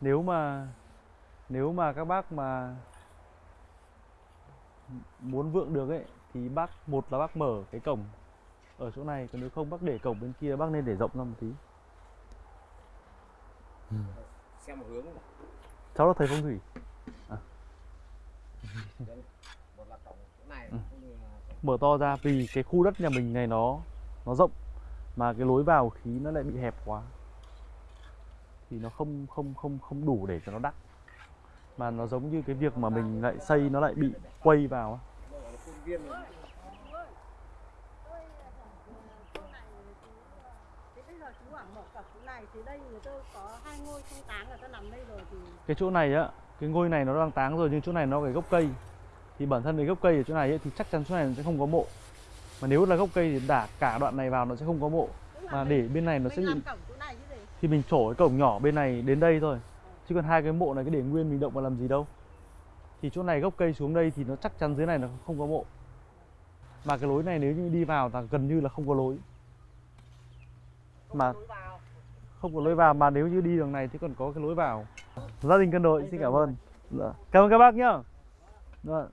nếu mà nếu mà các bác mà muốn vượng được ấy thì bác một là bác mở cái cổng ở chỗ này còn nếu không bác để cổng bên kia bác nên để rộng ra một tí xem một hướng này. cháu là thầy phong thủy này Ừ. mở to ra vì cái khu đất nhà mình này nó nó rộng mà cái lối vào khí nó lại bị hẹp quá thì nó không không không không đủ để cho nó đắc mà nó giống như cái việc mà mình lại xây nó lại bị quay vào cái chỗ này á cái ngôi này nó đang táng rồi nhưng chỗ này nó cái gốc cây. Thì bản thân cái gốc cây ở chỗ này ấy, thì chắc chắn chỗ này nó sẽ không có mộ. Mà nếu là gốc cây thì đả cả đoạn này vào nó sẽ không có mộ. Mà để bên này nó sẽ bị thì mình trổ cái cổng nhỏ bên này đến đây thôi. Chứ còn hai cái mộ này cái để nguyên mình động vào làm gì đâu. Thì chỗ này gốc cây xuống đây thì nó chắc chắn dưới này nó không có mộ. Mà cái lối này nếu như đi vào là gần như là không có lối. Mà- không có lối vào mà nếu như đi đường này thì còn có cái lối vào. Gia đình cân đội xin cảm ơn. Dạ. cảm ơn các bác nhá. Dạ.